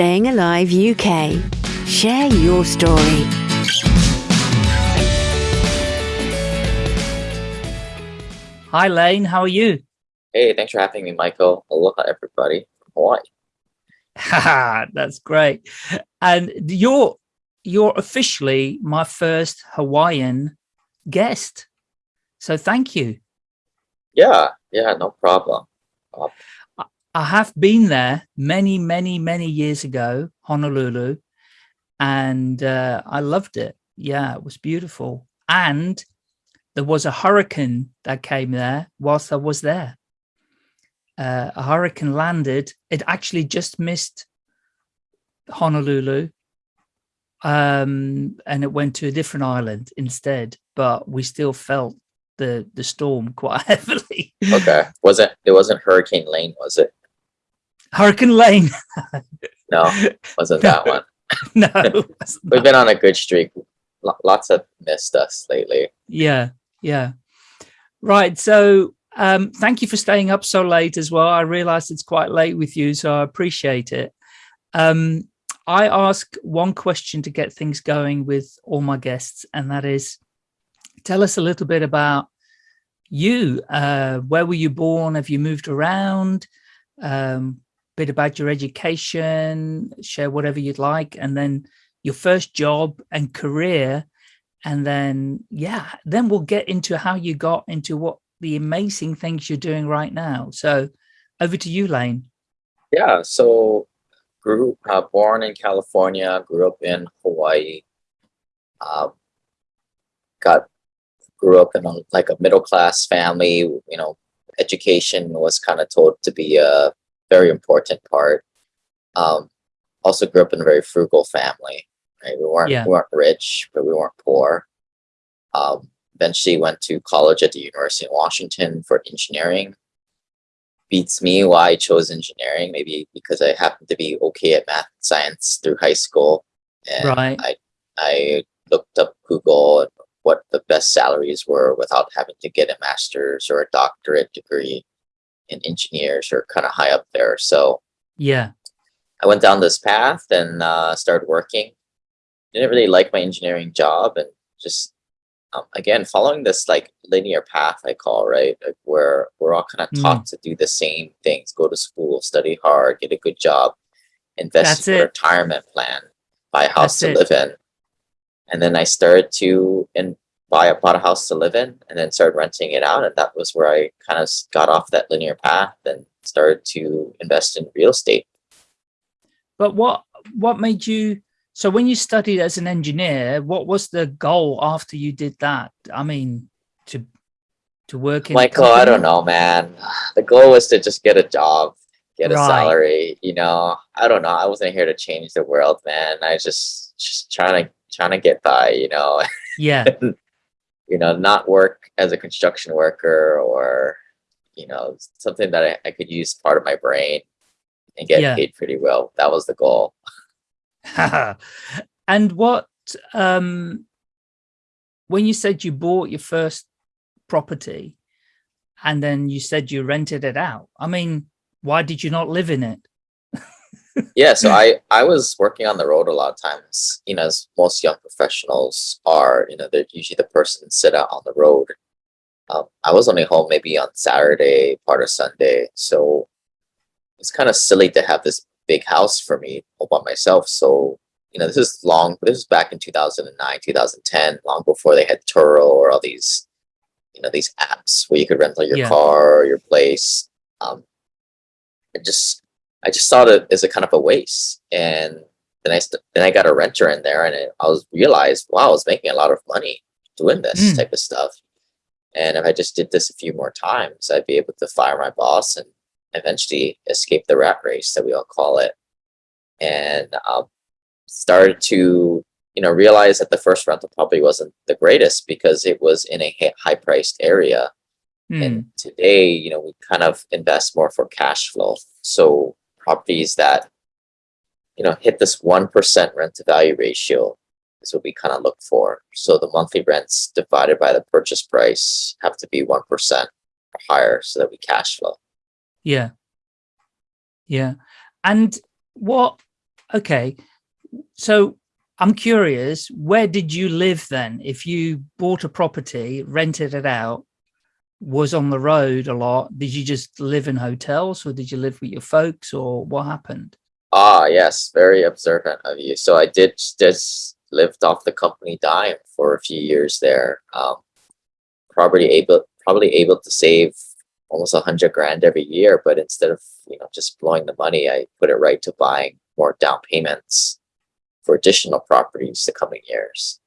Staying Alive UK. Share your story. Hi, Lane. How are you? Hey, thanks for having me, Michael. Aloha, everybody from Hawaii. That's great. And you're you're officially my first Hawaiian guest. So thank you. Yeah, yeah, no problem. Uh, I have been there many, many, many years ago, Honolulu, and uh, I loved it. Yeah, it was beautiful. And there was a hurricane that came there whilst I was there. Uh, a hurricane landed. It actually just missed Honolulu um, and it went to a different island instead, but we still felt the the storm quite heavily. Okay, was it? It wasn't Hurricane Lane, was it? Hurricane Lane. no, wasn't that one. no, we've been on a good streak. Lots have missed us lately. Yeah, yeah. Right. So, um, thank you for staying up so late as well. I realize it's quite late with you, so I appreciate it. Um, I ask one question to get things going with all my guests, and that is, tell us a little bit about you. Uh, where were you born? Have you moved around? Um, bit about your education, share whatever you'd like, and then your first job and career. And then, yeah, then we'll get into how you got into what the amazing things you're doing right now. So over to you, Lane. Yeah, so grew uh, born in California, grew up in Hawaii, uh, got grew up in a, like a middle class family. You know, education was kind of told to be a very important part. Um, also grew up in a very frugal family. Right, we weren't yeah. we weren't rich, but we weren't poor. Um, eventually went to college at the University of Washington for engineering beats me why I chose engineering, maybe because I happened to be okay at math and science through high school. And right. I, I looked up Google and what the best salaries were without having to get a master's or a doctorate degree in engineers or kind of high up there. So yeah, I went down this path and uh, started working. Didn't really like my engineering job and just um, again, following this like linear path, I call right, like where we're all kind of taught mm. to do the same things: go to school, study hard, get a good job, invest That's in a retirement plan, buy a house That's to it. live in, and then I started to and buy a bought a house to live in, and then started renting it out, and that was where I kind of got off that linear path and started to invest in real estate. But what what made you so when you studied as an engineer, what was the goal after you did that? I mean, to to work in Michael, I don't know, man. The goal was to just get a job, get a salary. You know, I don't know. I wasn't here to change the world, man. I just just trying to trying to get by. You know. Yeah. you know, not work as a construction worker or you know something that I, I could use part of my brain and get yeah. paid pretty well. That was the goal. and what, um, when you said you bought your first property and then you said you rented it out, I mean, why did you not live in it? Yeah, so I, I was working on the road a lot of times, you know, as most young professionals are, you know, they're usually the person sit out on the road. Um, I was only home maybe on Saturday, part of Sunday. So it's kind of silly to have this big house for me all by myself. So, you know, this is long, this is back in 2009, 2010, long before they had Turo or all these, you know, these apps where you could rent your yeah. car or your place. Um, I just, I just saw it as a kind of a waste. And then I, then I got a renter in there and it, I was realized, wow, I was making a lot of money doing this mm. type of stuff. And if I just did this a few more times, I'd be able to fire my boss and eventually escape the rat race that we all call it and um, started to you know realize that the first rental probably wasn't the greatest because it was in a high priced area mm. and today you know we kind of invest more for cash flow so properties that you know hit this one percent rent to value ratio is what we kind of look for so the monthly rents divided by the purchase price have to be one percent or higher so that we cash flow yeah. Yeah. And what, okay. So I'm curious, where did you live then? If you bought a property, rented it out, was on the road a lot, did you just live in hotels or did you live with your folks or what happened? Ah, yes, very observant of you. So I did just lived off the company dime for a few years there. Um, probably able probably able to save almost a hundred grand every year, but instead of you know just blowing the money, I put it right to buying more down payments for additional properties the coming years.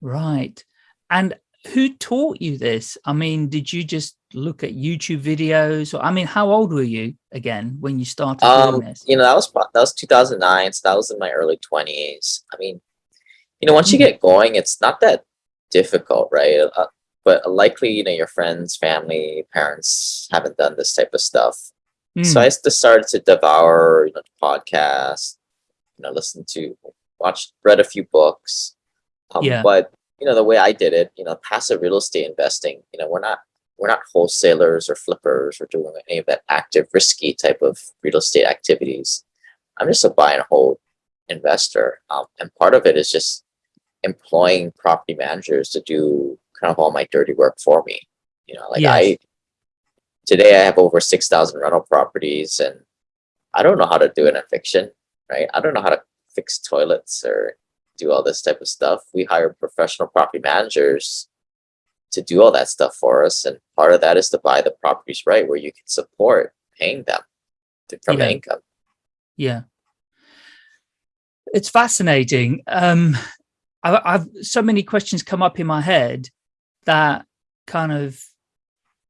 Right. And who taught you this? I mean, did you just look at YouTube videos? Or, I mean, how old were you again when you started um, doing this? You know, that was that was 2009, so that was in my early 20s. I mean, you know, once you hmm. get going, it's not that difficult, right? Uh, but likely, you know, your friends, family, parents haven't done this type of stuff. Mm. So I just started to devour, you know, podcasts, you know, listen to, watch, read a few books. Um, yeah. But you know, the way I did it, you know, passive real estate investing, you know, we're not we're not wholesalers or flippers or doing any of that active risky type of real estate activities. I'm just a buy and hold investor. Um, and part of it is just employing property managers to do kind of all my dirty work for me. You know, like yes. I today I have over 6,000 rental properties and I don't know how to do an eviction, right? I don't know how to fix toilets or do all this type of stuff. We hire professional property managers to do all that stuff for us. And part of that is to buy the properties right where you can support paying them from yeah. income. Yeah. It's fascinating. Um, I, I've so many questions come up in my head that kind of,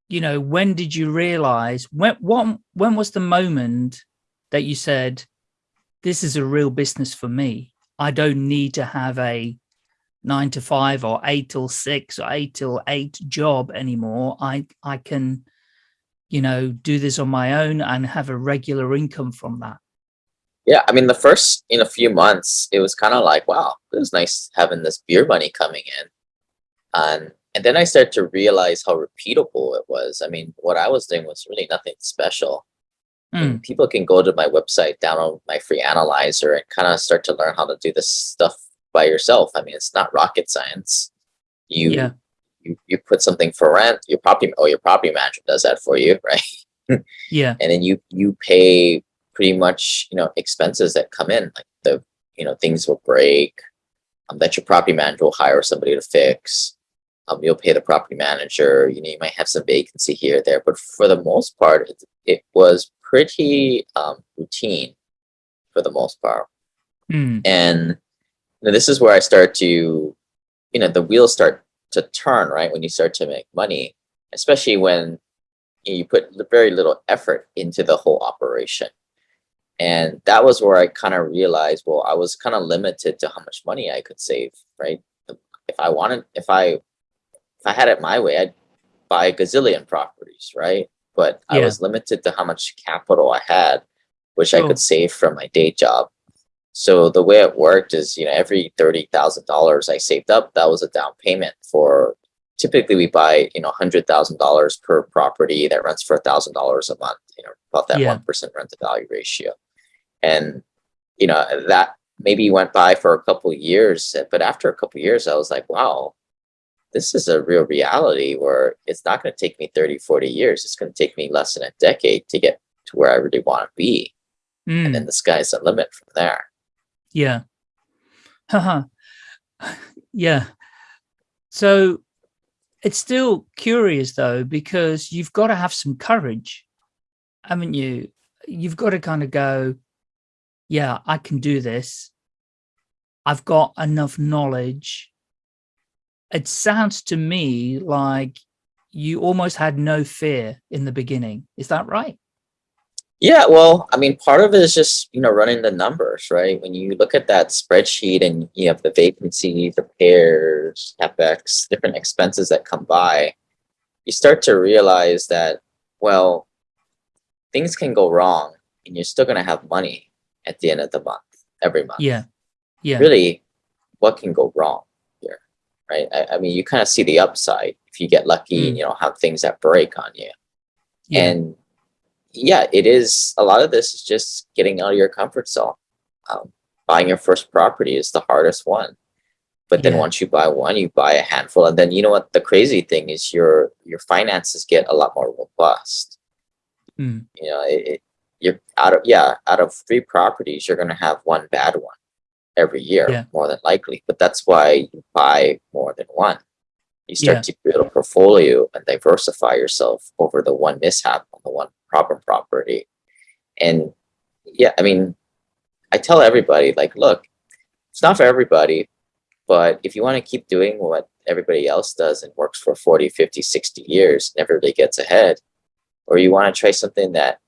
you know, when did you realize when, what, when was the moment that you said, this is a real business for me? I don't need to have a nine to five or eight till six or eight till eight job anymore. I, I can, you know, do this on my own and have a regular income from that. Yeah, I mean, the first in a few months, it was kind of like, wow, it was nice having this beer money coming in. And and then I started to realize how repeatable it was. I mean, what I was doing was really nothing special. Mm. People can go to my website, download my free analyzer, and kind of start to learn how to do this stuff by yourself. I mean, it's not rocket science. You yeah. you you put something for rent, your property oh your property manager does that for you, right? yeah. And then you you pay pretty much you know expenses that come in, like the you know things will break, um, that your property manager will hire somebody to fix. Um, you'll pay the property manager. You know, you might have some vacancy here there, but for the most part, it, it was pretty um, routine for the most part. Mm. And you know, this is where I start to, you know, the wheels start to turn, right? When you start to make money, especially when you put very little effort into the whole operation. And that was where I kind of realized, well, I was kind of limited to how much money I could save, right? If I wanted, if I, if I had it my way, I'd buy a gazillion properties, right? But yeah. I was limited to how much capital I had, which oh. I could save from my day job. So the way it worked is, you know, every $30,000 I saved up, that was a down payment for, typically we buy, you know, $100,000 per property that rents for $1,000 a month, you know, about that 1% yeah. rent to value ratio. And, you know, that maybe went by for a couple years, but after a couple years, I was like, wow, this is a real reality where it's not going to take me 30, 40 years. It's going to take me less than a decade to get to where I really want to be. Mm. And then the sky's the limit from there. Yeah. Haha. yeah. So it's still curious though, because you've got to have some courage, haven't you? You've got to kind of go, yeah, I can do this. I've got enough knowledge it sounds to me like you almost had no fear in the beginning. Is that right? Yeah, well, I mean, part of it is just, you know, running the numbers, right? When you look at that spreadsheet and you have the vacancy, repairs, capex, different expenses that come by, you start to realize that, well, things can go wrong and you're still going to have money at the end of the month, every month. Yeah. Yeah. Really, what can go wrong? Right? I, I mean, you kind of see the upside if you get lucky mm. and you don't have things that break on you. Yeah. And yeah, it is a lot of this is just getting out of your comfort zone, um, buying your first property is the hardest one. But then Yeah. once you buy one, you buy a handful, and then you know what? The crazy thing is your your finances get a lot more robust. Mm. You know, it, it, you're out of yeah, out of three properties, you're gonna have one bad one every year, Yeah. more than likely. But that's why you buy more than one. You start Yeah. to build a portfolio and diversify yourself over the one mishap on the one problem property. And yeah, I mean, I tell everybody like, look, it's not for everybody, but if you want to keep doing what everybody else does and works for 40, 50, 60 years, and everybody gets ahead, or you want to try something that,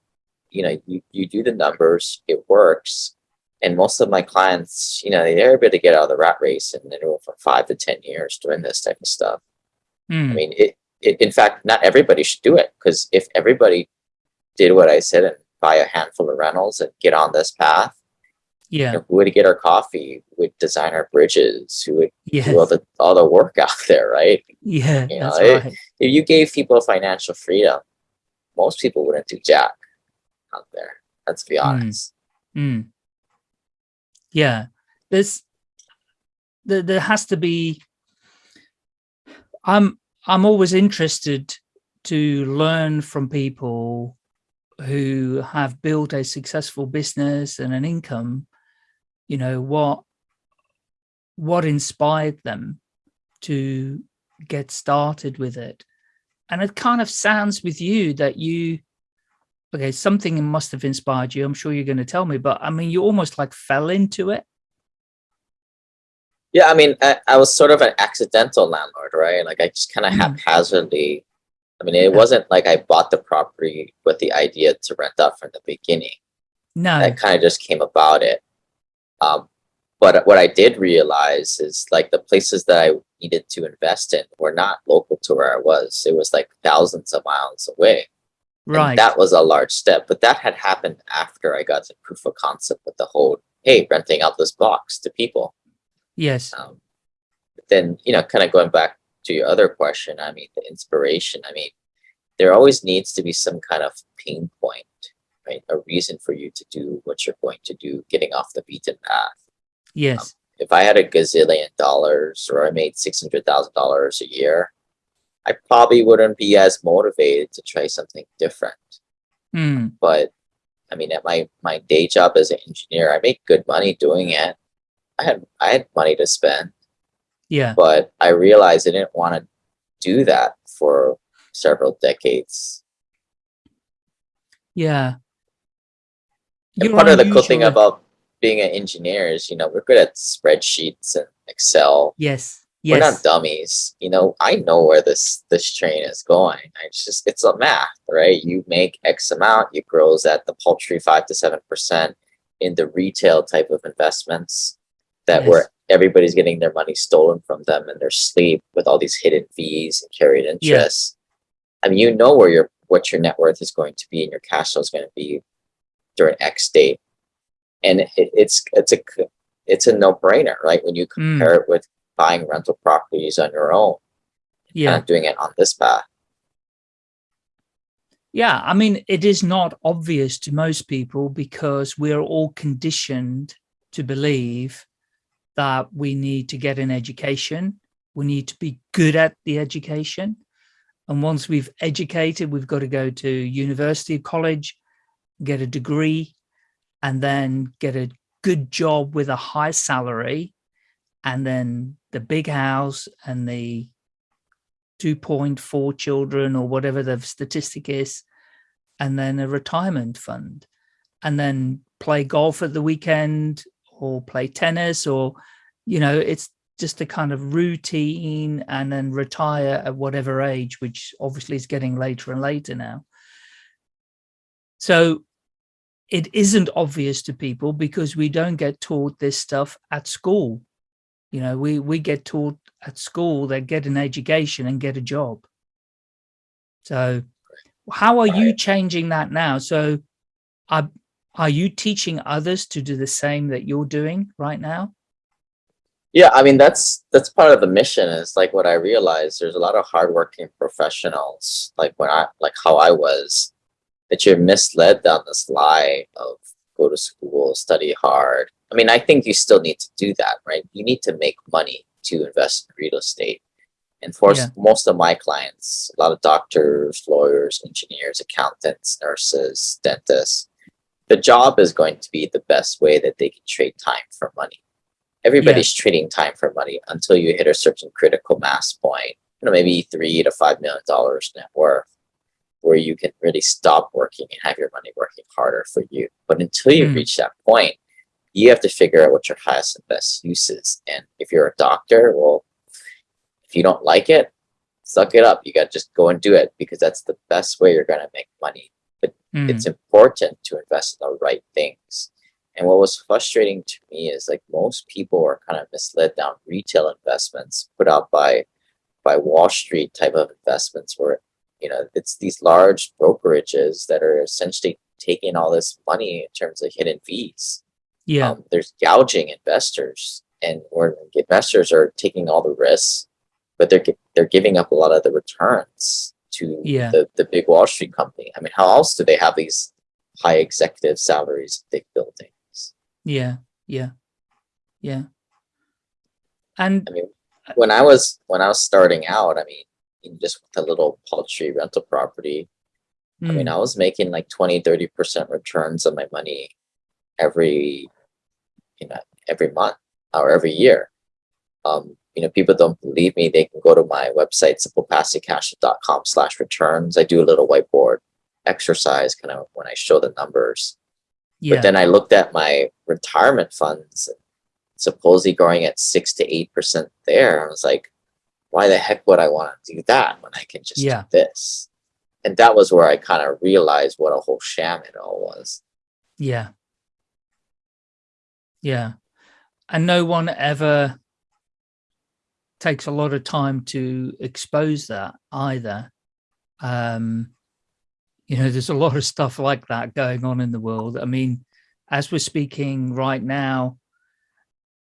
you know, you, you do the numbers, it works. And most of my clients, you know, they're able to get out of the rat race and they're for five to 10 years doing this type of stuff. I Mm. mean, it, it, in fact, not everybody should do it because if everybody did what I said and buy a handful of rentals and get on this path, you Yeah. know, who would get our coffee, who would design our bridges, who would Yes. do all the all the work out there, right? Yeah. you know, it- right. If you gave people financial freedom, most people wouldn't do jack out there. Let's be Mm. honest. Mm. Yeah, there's there, there has to be. I'm I'm always interested to learn from people who have built a successful business and an income. You know what what inspired them to get started with it, and it kind of sounds with you that you okay, something must have inspired you. I'm sure you're going to tell me, but I mean, you almost like fell into it. Yeah, I mean, I, I was sort of an accidental landlord, right? Like I just kind of Mm. haphazardly. I mean, it Yeah. wasn't like I bought the property with the idea to rent out from the beginning. No. that kind of just came about it. Um, but what I did realize is like the places that I needed to invest in were not local to where I was. It was like thousands of miles away. And right. that was a large step, but that had happened after I got the proof of concept with the whole, hey, renting out this box to people. yes. Um, then, you know, kind of going back to your other question, I mean, the inspiration, I mean, there always needs to be some kind of pain point, right? A reason for you to do what you're going to do, getting off the beaten path. Yes. If I had a gazillion dollars or I made $600,000 a year, I probably wouldn't be as motivated to try something different. Mm. But I mean, at my, my day job as an engineer, I make good money doing it. I had, I had money to spend Yeah. but I realized I didn't want to do that for several decades. Yeah. And You're part of the cool thing about being an engineer is, you know, we're good at spreadsheets and Excel. Yes. We're not dummies. You know, I know where this this train is going. It's just it's a math, right? You make X amount, it grows at the paltry five to seven percent in the retail type of investments that Yes. where everybody's getting their money stolen from them in their sleep with all these hidden fees and carried interest. I mean, you know where your what your net worth is going to be and your cash flow is going to be during X date, and it, it's it's a it's a no brainer, right? When you Mm. compare it with buying rental properties on your own Yeah. and doing it on this path. Yeah. I mean, it is not obvious to most people because we're all conditioned to believe that we need to get an education. We need to be good at the education. And once we've educated, we've got to go to university, or college, get a degree, and then get a good job with a high salary, and then the big house and the 2.4 children or whatever the statistic is, and then a retirement fund, and then play golf at the weekend or play tennis or, you know, it's just a kind of routine and then retire at whatever age, which obviously is getting later and later now. So it isn't obvious to people because we don't get taught this stuff at school. You know, we, we get taught at school that get an education and get a job. So how are you changing that now? So are, are you teaching others to do the same that you're doing right now? Yeah, I mean that's that's part of the mission. Is like what I realized. There's a lot of hardworking professionals, like when I like how I was, that you're misled down this lie of go to school, study hard. I mean, I think you still need to do that, right? You need to make money to invest in real estate. And for Yeah. most of my clients, a lot of doctors, lawyers, engineers, accountants, nurses, dentists, the job is going to be the best way that they can trade time for money. Everybody's trading time for money until you hit a certain critical mass point, you know, maybe three to five million dollars net worth, where you can really stop working and have your money working harder for you. But until you Mm. reach that point, you have to figure out what your highest and best use is. And if you're a doctor, well, if you don't like it, suck it up. You got to just go and do it because that's the best way you're going to make money. Mm, It's important to invest in the right things. And what was frustrating to me is like most people are kind of misled down retail investments put out by by Wall Street type of investments where you know it's these large brokerages that are essentially taking all this money in terms of hidden fees. Yeah. Um, there's gouging investors, and where investors are taking all the risks, but they're they're giving up a lot of the returns to Yeah. the the big Wall Street company. I mean, how else do they have these high executive salaries, big buildings? Yeah. Yeah. Yeah. And I mean, when I was when I was starting out, I mean, just with a little paltry rental property, I mean, mm, I was making like 20, 30% returns on my money every, you know, every month or every year. Um, you know, people don't believe me. They can go to my website, simplepassivecash.com slash returns. I do a little whiteboard exercise kind of when I show the numbers. yeah. But then I looked at my retirement funds, supposedly growing at six to eight percent there. I was like, why the heck would I want to do that when I can just Yeah. do this? And that was where I kind of realized what a whole sham it all was. Yeah. Yeah. And no one ever takes a lot of time to expose that either. Um, you know, there's a lot of stuff like that going on in the world. I mean, as we're speaking right now,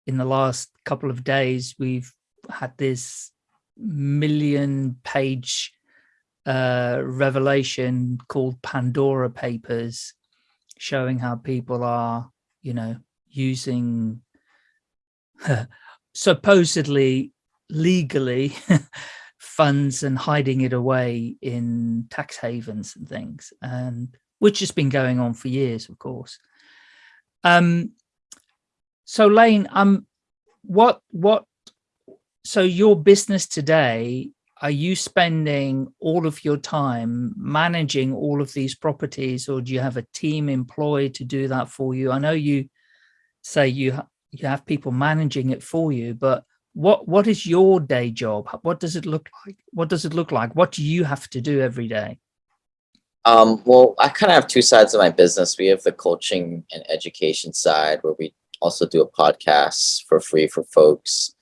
in the last couple of days, we've had this million page uh, revelation called Pandora Papers, showing how people are, you know, using supposedly legally funds and hiding it away in tax havens and things, and which has been going on for years, of course. Um, so Lane, um, what what? So your business today, are you spending all of your time managing all of these properties, or do you have a team employed to do that for you? I know you say you you have people managing it for you, but what what is your day job? What does it look like? What does it look like? What do you have to do every day? Um, well, I kind of have two sides of my business. We have the coaching and education side where we also do a podcast for free for folks.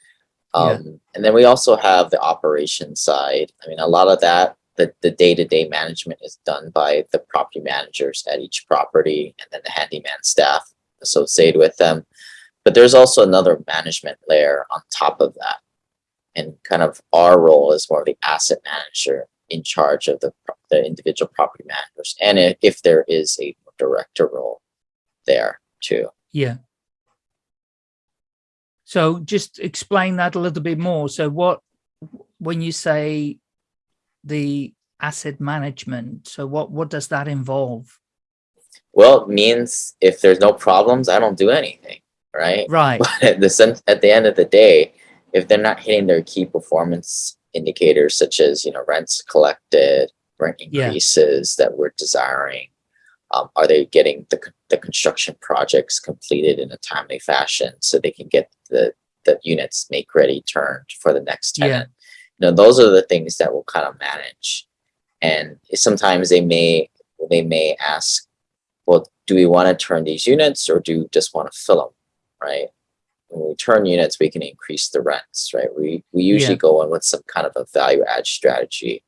Yeah. Um, and then we also have the operation side. I mean, a lot of that, the, the day-to-day management is done by the property managers at each property and then the handyman staff associated with them. But there's also another management layer on top of that. And kind of our role is more of the asset manager in charge of the, the individual property managers. And if there is a director role there too. Yeah. So just explain that a little bit more. So what, when you say the asset management, so what, what does that involve? Well, it means if there's no problems, I don't do anything, right? Right. But at the at the end of the day, if they're not hitting their key performance indicators, such as you know rents collected, rent Yeah. increases that we're desiring, um, are they getting the the construction projects completed in a timely fashion so they can get the the units make ready turned for the next Yeah. tenant? You know, those are the things that we'll kind of manage, and sometimes they may they may ask, well, do we want to turn these units or do we just want to fill them, right? when we turn units, we can increase the rents, right? We we usually Yeah. go in with some kind of a value add strategy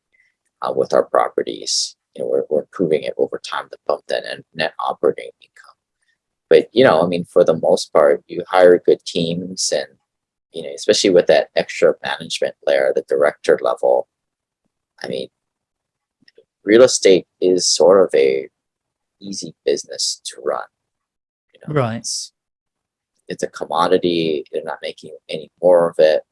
uh, with our properties. You know, we're, we're improving it over time to bump that net, net operating income. But you know, I mean, for the most part, you hire good teams, and you know, especially with that extra management layer, the director level. I mean, real estate is sort of a easy business to run You know, Right. It's, it's a commodity. They're not making any more of it.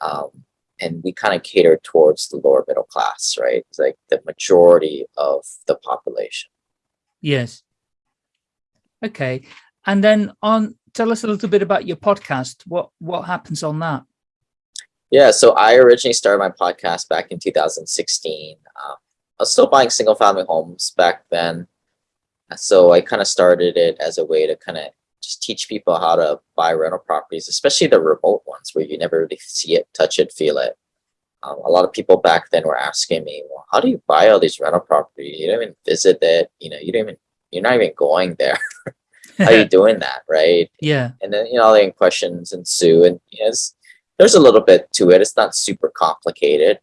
Um, and we kind of cater towards the lower middle class, right? It's like the majority of the population. Yes. Okay. And then on, tell us a little bit about your podcast. What, what happens on that? Yeah, so I originally started my podcast back in 2016. Um, I was still buying single family homes back then. So I kind of started it as a way to kind of just teach people how to buy rental properties, especially the remote ones where you never really see it, touch it, feel it. Um, a lot of people back then were asking me, well, how do you buy all these rental properties? You don't even visit it. You know, you don't even, you're not even going there. how are you doing that? Right. yeah. And then, you know, the questions ensue and you know, there's a little bit to it. It's not super complicated.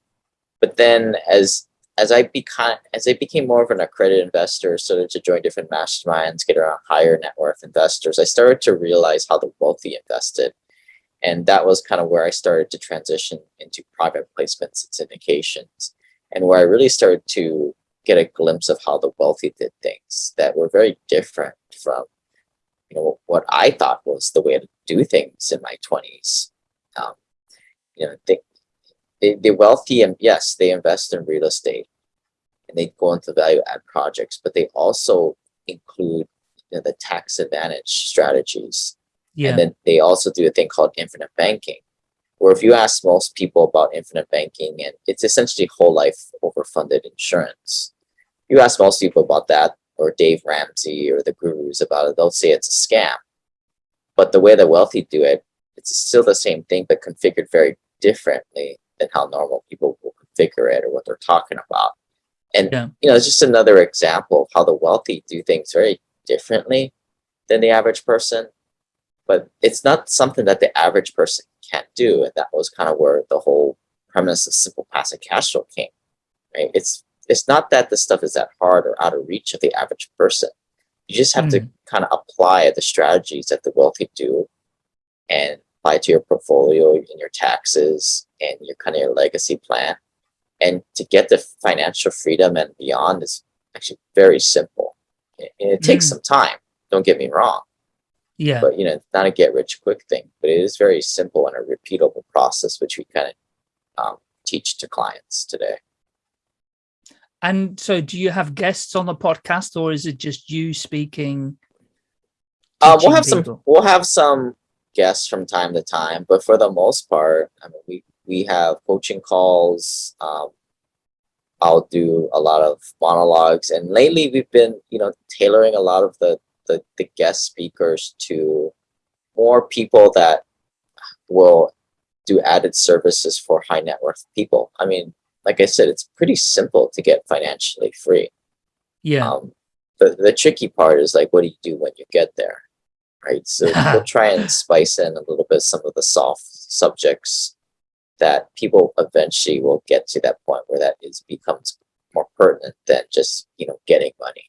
But then as as I became as I became more of an accredited investor, started to join different masterminds, get around higher net worth investors, I started to realize how the wealthy invested. And that was kind of where I started to transition into private placements and syndications. And where I really started to get a glimpse of how the wealthy did things that were very different from you know what I thought was the way to do things in my 20s. Um, you know, they, they, the wealthy and yes, they invest in real estate and they go into value add projects, but they also include you know, the tax advantage strategies. Yeah. And then they also do a thing called infinite banking, where if you ask most people about infinite banking, and it's essentially whole life overfunded insurance. You ask most people about that, or Dave Ramsey or the gurus about it, they'll say it's a scam. But the way the wealthy do it, it's still the same thing, but configured very differently than how normal people will configure it or what they're talking about. And Yeah. you know, it's just another example of how the wealthy do things very differently than the average person. But it's not something that the average person can't do. And that was kind of where the whole premise of simple passive cash flow came. Right. It's it's not that the stuff is that hard or out of reach of the average person. You just have to mm. kind of apply the strategies that the wealthy do and apply to your portfolio and your taxes and your kind of your legacy plan. And to get the financial freedom and beyond is actually very simple. And it takes Mm. some time, don't get me wrong, Yeah. but you know, not a get rich quick thing, but it is very simple and a repeatable process, which we kind of um, teach to clients today. And so do you have guests on the podcast or is it just you speaking? Um, we'll have some we'll have some guests from time to time, but for the most part, I mean, we we have coaching calls. Um, I'll do a lot of monologues, and lately we've been, you know, tailoring a lot of the the, the guest speakers to more people that will do added services for high net worth people. I mean, like I said, it's pretty simple to get financially free. Yeah. Um, the, the tricky part is like, what do you do when you get there? Right. So we'll try and spice in a little bit some of the soft subjects that people eventually will get to that point where that is becomes more pertinent than just, you know, getting money.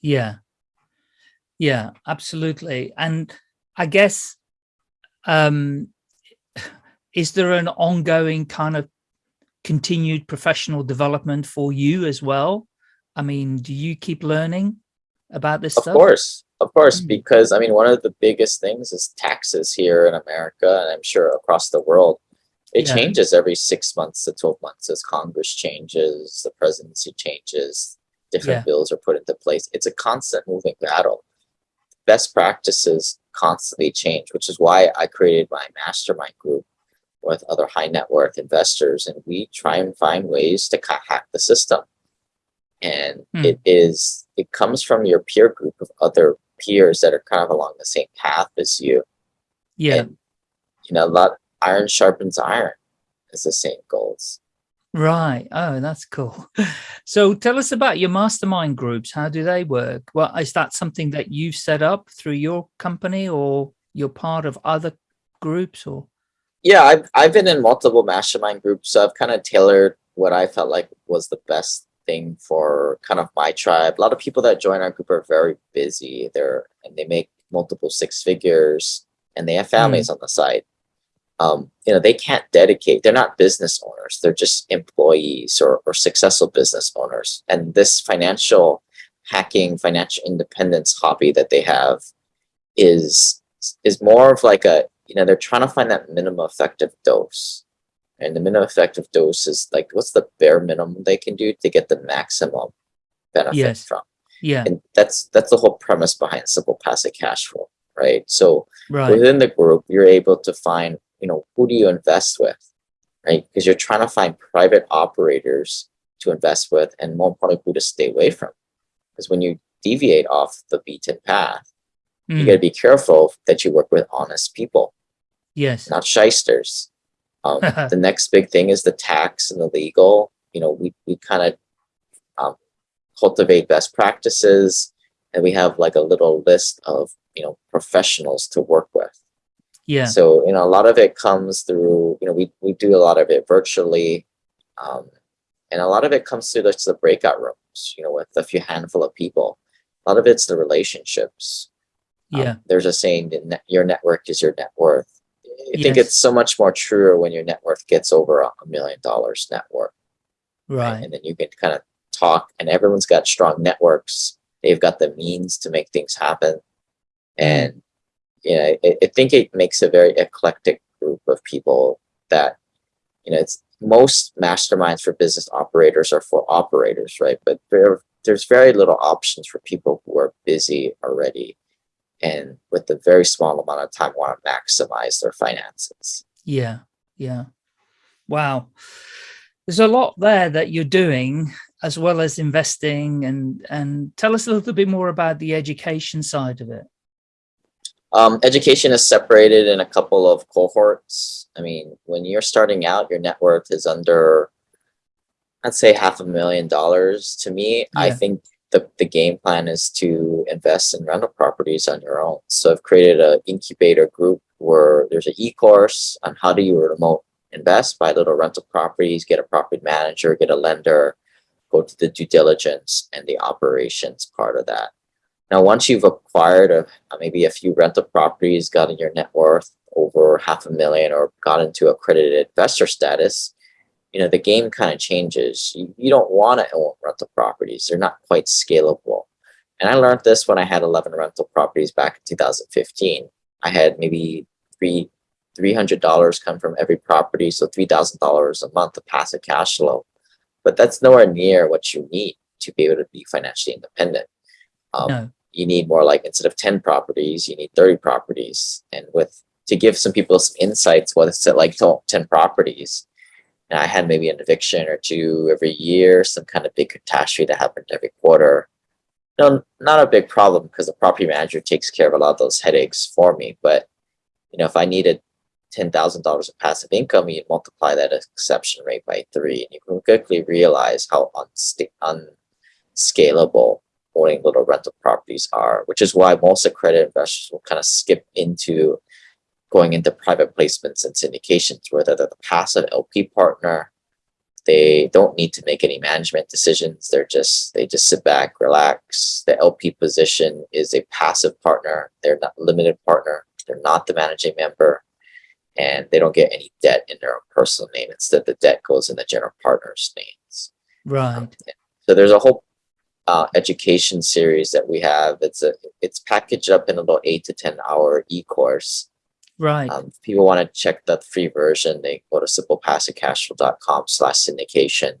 Yeah. Yeah, absolutely. And I guess, um, is there an ongoing kind of continued professional development for you as well? I mean, do you keep learning about this Of stuff? Of course, of course, Mm. because I mean, one of the biggest things is taxes here in America, and I'm sure across the world. It Yeah. changes every six months to 12 months as Congress changes, the presidency changes, different Yeah. bills are put into place. It's a constant moving battle. Best practices constantly change, which is why I created my mastermind group with other high net worth investors, and we try and find ways to hack the system. And Hmm. it is, it comes from your peer group of other peers that are kind of along the same path as you. Yeah, And, you know, a lot iron sharpens iron is the same goals. right. Oh, that's cool. So tell us about your mastermind groups. How do they work? Well, is that something that you've set up through your company or you're part of other groups or? Yeah, I've I've been in multiple mastermind groups, so I've kind of tailored what I felt like was the best thing for kind of my tribe. A lot of people that join our group are very busy. They're and they make multiple six figures and they have families on the side. Um, you know, they can't dedicate, they're not business owners, they're just employees or, or successful business owners. And this financial hacking, financial independence hobby that they have is is more of like a you know they're trying to find that minimum effective dose and the minimum effective dose is like what's the bare minimum they can do to get the maximum benefit Yes. from Yeah. and that's that's the whole premise behind simple passive cash flow right so Right. within the group you're able to find you know who do you invest with right because you're trying to find private operators to invest with and more importantly who to stay away from because when you deviate off the beaten path you Mm, got to be careful that you work with honest people Yes. not shysters um, the next big thing is the tax and the legal you know we, we kind of um, cultivate best practices and we have like a little list of you know professionals to work with Yeah. so, you know, a lot of it comes through, you know, we, we do a lot of it virtually. Um, and a lot of it comes through just the breakout rooms, you know, with a few handful of people. A lot of it's the relationships. Um, Yeah. there's a saying that your network is your net worth. I think Yes. it's so much more truer when your net worth gets over a million dollars net worth. Right. And then you can kind of talk and everyone's got strong networks. They've got the means to make things happen. And you know, I, I think it makes a very eclectic group of people that, you know, it's most masterminds for business operators are for operators, right? But there, there's very little options for people who are busy already and with a very small amount of time want to maximize their finances. Yeah. Yeah. Wow. There's a lot there that you're doing as well as investing and and tell us a little bit more about the education side of it. Um, education is separated in a couple of cohorts. I mean, when you're starting out, your net worth is under, I'd say half a million dollars. To me, I think the, the game plan is to invest in rental properties on your own. So I've created an incubator group where there's an e-course on how do you remote invest, buy little rental properties, get a property manager, get a lender, go to the due diligence and the operations part of that. Now, once you've acquired a, uh, maybe a few rental properties, gotten your net worth over half a million or got into accredited investor status, you know, the game kind of changes. You, you don't want to own rental properties. They're not quite scalable. And I learned this when I had 11 rental properties back in 2015. I had maybe three, $300 come from every property. So $3,000 a month of passive cash flow. But that's nowhere near what you need to be able to be financially independent. Um, No. you need more like instead of 10 properties you need 30 properties and with to give some people some insights what it's like to own 10 properties and i had maybe an eviction or two every year some kind of big catastrophe that happened every quarter. No not a big problem because the property manager takes care of a lot of those headaches for me but you know if i needed $10,000 of passive income, you multiply that exception rate by three, and you can quickly realize how unscalable owning little rental properties are, which is why most accredited investors will kind of skip into going into private placements and syndications where they're the passive LP partner. They don't need to make any management decisions. They're just, they just sit back, relax. The LP position is a passive partner. They're not limited partner. They're not the managing member and they don't get any debt in their own personal name. Instead, the debt goes in the general partner's names. Right. So there's a whole uh, education series that we have. It's a it's packaged up in about eight to ten hour e-course. Right. Um, if people want to check the free version, they go to simplepassivecashflow.com slash syndication.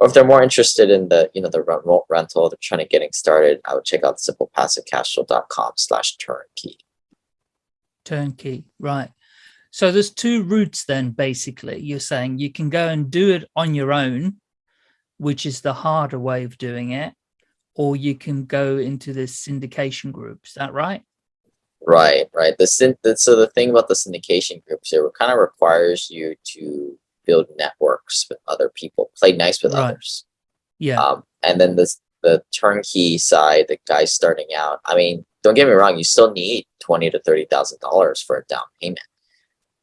Or if they're more interested in the you know the remote rental, they're trying to getting started, I would check out simplepassivecashflow.com slash turnkey. Turnkey. Right. So there's two routes then, basically. You're saying you can go and do it on your own, which is the harder way of doing it, or you can go into the syndication group. Is that right? Right, right. The, syn- the so the thing about the syndication groups here, it kind of requires you to build networks with other people, play nice with Right. others. Yeah. Um, and then this the turnkey side, the guy starting out. I mean, don't get me wrong, you still need twenty to thirty thousand dollars for a down payment.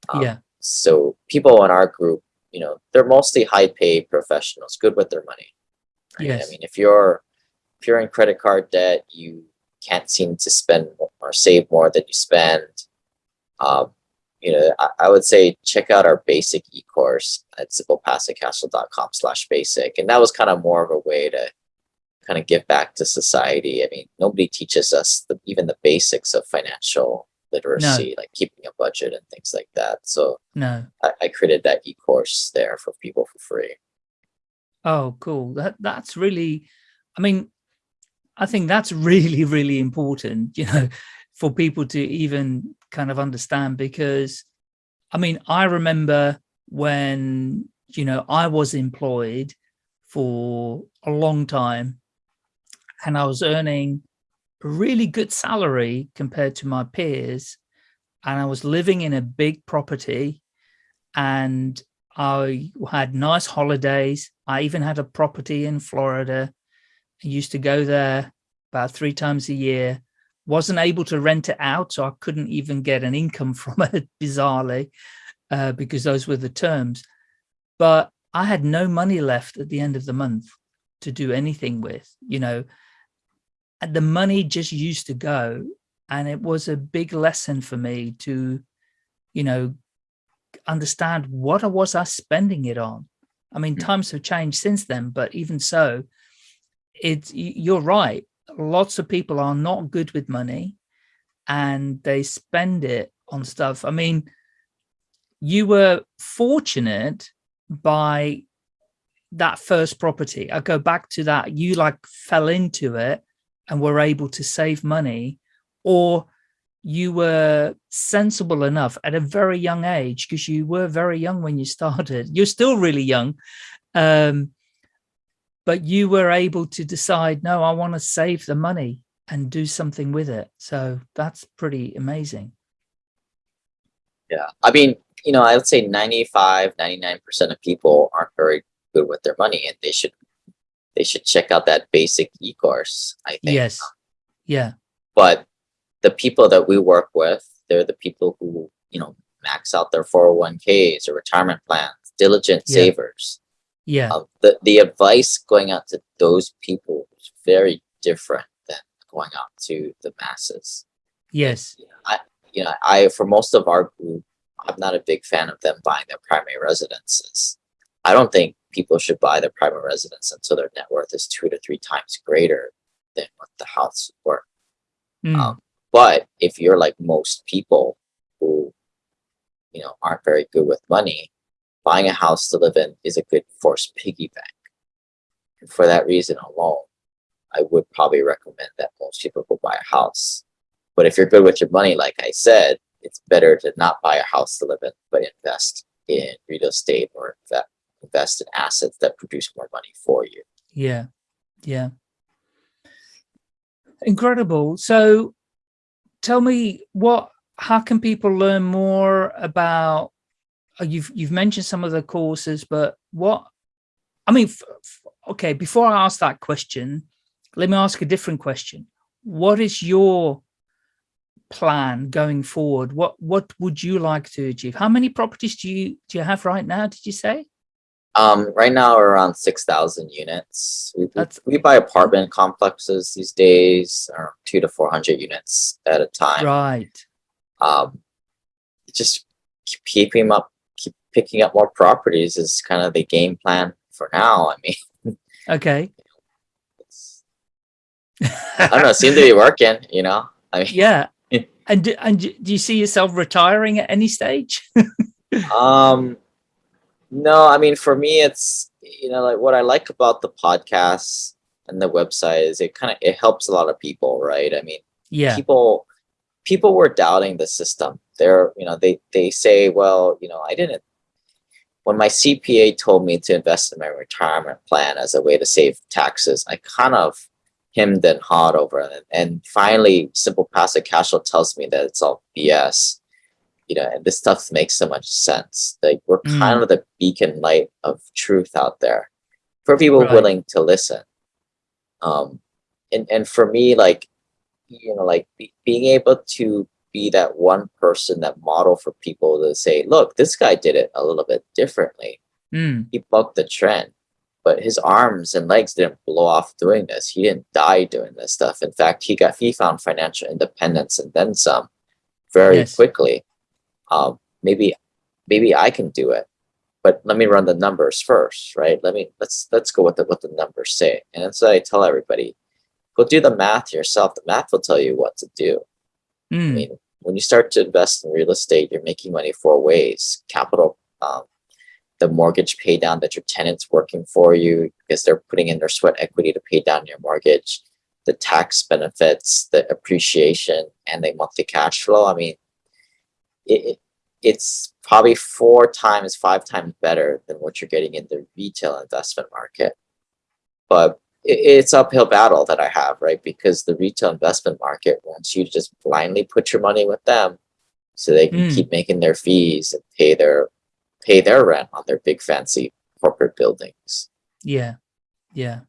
Um, yeah. So people in our group, you know, they're mostly high paid professionals, good with their money. right? Yes. I mean, if you're if you're in credit card debt, you can't seem to spend or save more than you spend. Um, you know, I, I would say check out our basic e-course at simplepassivecashflow.com slash basic. And that was kind of more of a way to kind of give back to society. I mean, nobody teaches us the, even the basics of financial literacy, like keeping a budget and things like that. So No. I, I created that e-course there for people for free. Oh, cool. That that's really, I mean, I think that's really, really important, you know, for people to even kind of understand because, I mean, I remember when, you know, I was employed for a long time and I was earning a really good salary compared to my peers. And I was living in a big property and I had nice holidays. I even had a property in Florida. I used to go there about three times a year. Wasn't able to rent it out, so I couldn't even get an income from it, bizarrely, uh, because those were the terms. But I had no money left at the end of the month to do anything with, you know, and the money just used to go. And it was a big lesson for me to, you know, understand what I was I spending it on. I mean, Mm. times have changed since then, but even so, it's you're right. Lots of people are not good with money and they spend it on stuff. I mean, you were fortunate by that first property. I go back to that. You like fell into it and were able to save money or you were sensible enough at a very young age because you were very young when you started. You're still really young. Um, but you were able to decide, no, I want to save the money and do something with it. So that's pretty amazing. Yeah. I mean, you know, I would say 95, 99% of people aren't very good with their money and they should they should check out that basic e-course, I think. Yes. Yeah. But the people that we work with, they're the people who, you know, max out their 401ks or retirement plans, diligent Yeah. savers. Yeah. Um, the, the advice going out to those people is very different than going out to the masses. Yes. I you know, I, for most of our group, I'm not a big fan of them buying their primary residences. I don't think people should buy their primary residence until their net worth is two to three times greater than what the house is worth. Mm, Um, but if you're like most people who, you know, aren't very good with money, buying a house to live in is a good forced piggy bank. And for that reason alone, I would probably recommend that most people go buy a house. But if you're good with your money, like I said, it's better to not buy a house to live in, but invest in real estate or inve- invest in assets that produce more money for you. yeah. Yeah. Incredible. So tell me what, how can people learn more about, you've, you've mentioned some of the courses, but what, I mean, okay, before I ask that question, let me ask a different question. What is your plan going forward? What, what would you like to achieve? How many properties do you, do you have right now? Did you say? Um, right now we're around six thousand units. We, we- That's- we buy apartment complexes these days, or two to four hundred units at a time. Right. Um, just keep keeping up, picking up more properties is kind of the game plan for now. I mean, Okay. I don't know, it seems to be working. You know, I mean, Yeah. And do, and do do you see yourself retiring at any stage? Um, no, I mean, for me, it's, you know, like what I like about the podcast and the website is it kind of, it helps a lot of people, right? I mean, yeah. people, people were doubting the system. They're, you know, they, they say, well, you know, I didn't, when my CPA told me to invest in my retirement plan as a way to save taxes, I kind of hemmed and hawed over it. And finally, Simple Passive Cash Flow tells me that it's all BS you know, and this stuff makes so much sense. Like we're Mm. kind of the beacon light of truth out there for people Right. willing to listen. Um, and and for me, like you know, like be, being able to be that one person that model for people to say, look, this guy did it a little bit differently. Mm, He bucked the trend, but his arms and legs didn't blow off doing this. He didn't die doing this stuff. In fact, he got he found financial independence and then some very Yes. quickly um, maybe maybe I can do it. but let me run the numbers first, right? Let me let's let's go with the, what the numbers say. And that's what I tell everybody. Go do the math yourself. The math will tell you what to do. I Mm, mean, when you start to invest in real estate, you're making money four ways. Capital, um, the mortgage pay down that your tenant's working for you because they're putting in their sweat equity to pay down your mortgage, the tax benefits, the appreciation, and the monthly cash flow. I mean, it, it- it's probably four times, five times better than what you're getting in the retail investment market. But it's uphill battle that I have, right? Because the retail investment market wants you to just blindly put your money with them so they can Mm. keep making their fees and pay their pay their rent on their big fancy corporate buildings. yeah, yeah.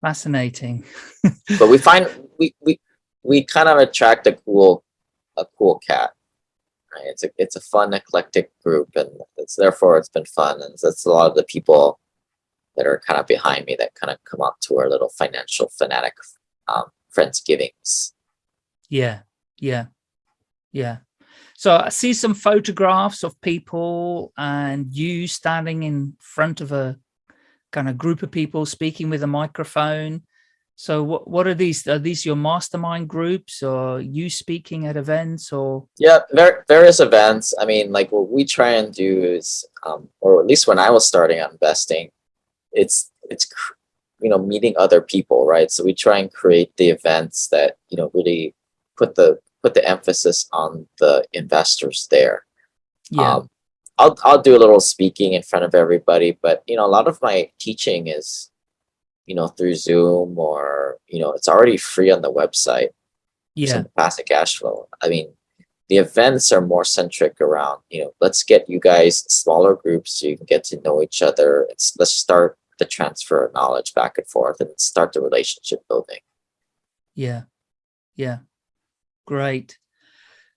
Fascinating. But we find we we we kind of attract a cool a cool cat. Right? It's a it's a fun eclectic group and it's therefore it's been fun and that's a lot of the people that are kind of behind me that kind of come up to our little financial fanatic um friendsgivings. Yeah, yeah, yeah. So I see some photographs of people and you standing in front of a kind of group of people speaking with a microphone. So what what are these? Are these your mastermind groups or you speaking at events or Yeah, ver- various events. I mean, like what we try and do is, um, or at least when I was starting out investing, it's it's you know meeting other people, right? So we try and create the events that you know really put the put the emphasis on the investors there. yeah, Um, I'll I'll do a little speaking in front of everybody, but you know a lot of my teaching is, you know, through Zoom or you know it's already free on the website yeah, passive cash flow. I mean, the events are more centric around, you know, let's get you guys smaller groups so you can get to know each other. It's let's start the transfer of knowledge back and forth and start the relationship building. yeah, yeah. Great.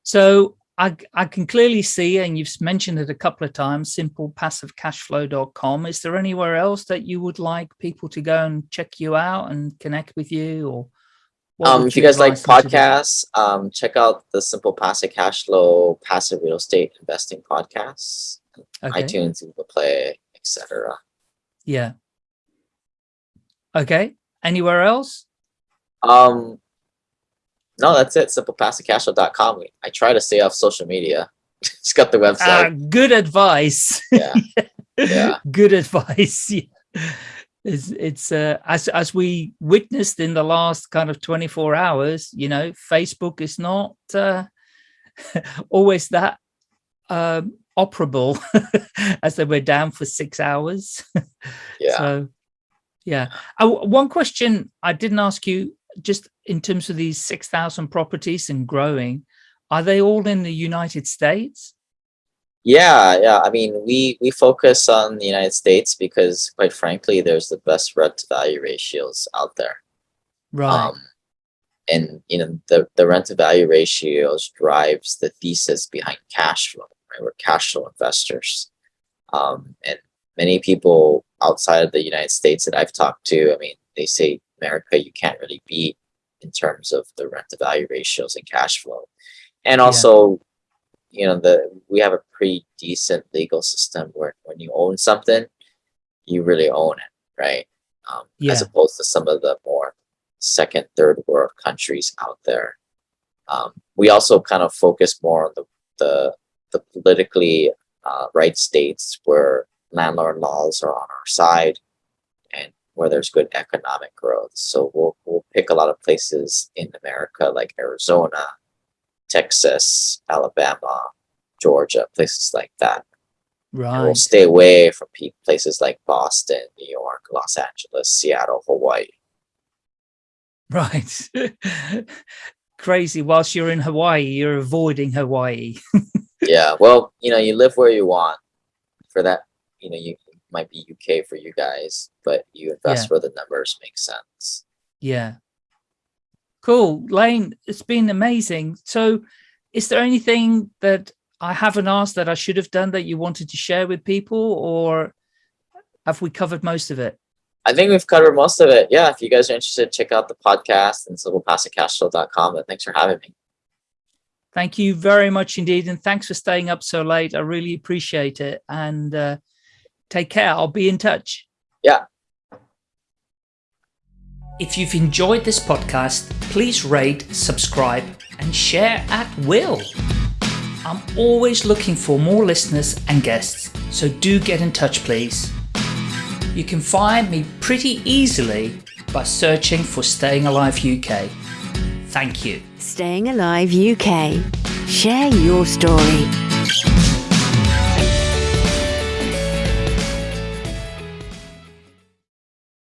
So I, I can clearly see, and you've mentioned it a couple of times, simplepassivecashflow.com. Is there anywhere else that you would like people to go and check you out and connect with you or Um, if you guys like advise them to do? podcasts, um, check out the Simple Passive Cash Flow Passive Real Estate Investing podcasts, Okay. iTunes, Google Play, etc. Yeah. Okay. Anywhere else? Um, no, that's it. SimplePassiveCashflow.com. I try to stay off social media. Just got the Ah, website. good advice. yeah, yeah. good advice. Yeah. It's, it's uh, as as we witnessed in the last kind of 24 hours, you know, Facebook is not uh, always that um, operable as they were down for six hours. Yeah. So, yeah. Uh, w- one question I didn't ask you, just in terms of these 6,000 properties and growing, are they all in the United States? Yeah, yeah. I mean, we we focus on the United States because, quite frankly, there's the best rent to value ratios out there. Right. Um, and you know, the the rent to value ratios drives the thesis behind cash flow. Right, we're cash flow investors, um, and many people outside of the United States that I've talked to, I mean, they say America you can't really beat in terms of the rent to value ratios and cash flow, and Yeah. also you know the we have a pretty decent legal system where when you own something you really own it right? Um, as opposed to some of the more second third world countries out there. Um, we also kind of focus more on the the, the politically uh, right states where landlord laws are on our side and where there's good economic growth so we'll, we'll pick a lot of places in america like arizona Texas, Alabama, Georgia, places like that. And right. we'll stay away from places like Boston, New York, Los Angeles, Seattle, Hawaii. Right. Crazy. Whilst you're in Hawaii, you're avoiding Hawaii. yeah, well, you know, you live where you want. For that, you know, you might be UK for you guys, but you invest where the numbers make sense. Yeah. Cool. Lane, it's been amazing. So is there anything that I haven't asked that I should have done that you wanted to share with people or have we covered most of it? I think we've covered most of it. Yeah, if you guys are interested, check out the podcast and simplepassivecashflow.com. But thanks for having me. Thank you very much indeed. And thanks for staying up so late. I really appreciate it. And uh, take care. I'll be in touch. Yeah. If you've enjoyed this podcast, please rate, subscribe, and share at will. I'm always looking for more listeners and guests, so do get in touch, please. You can find me pretty easily by searching for Staying Alive UK. Thank you. Staying Alive UK. Share your story.